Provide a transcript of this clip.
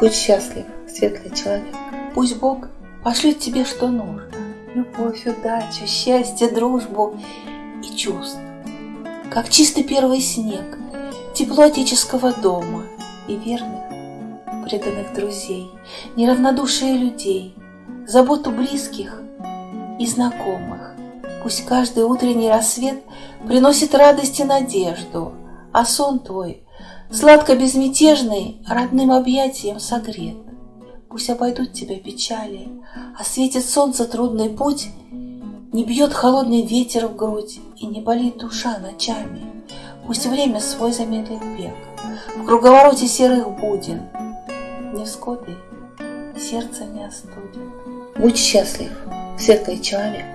Будь счастлив, светлый человек. Пусть Бог пошлет тебе, что нужно. Любовь, удачу, счастье, дружбу и чувств. Как чистый первый снег, тепло отеческого дома и верных, преданных друзей, неравнодушие людей, заботу близких и знакомых. Пусть каждый утренний рассвет приносит радость и надежду, а сон твой, сладко безмятежный, родным объятием согрет. Пусть обойдут тебя печали, а светит солнце трудный путь, Не бьет холодный ветер в грудь и не болит душа ночами. Пусть время свой замедлит бег в круговороте серых будин, Невзгоды сердце не остудит. Будь счастлив, светлый человек.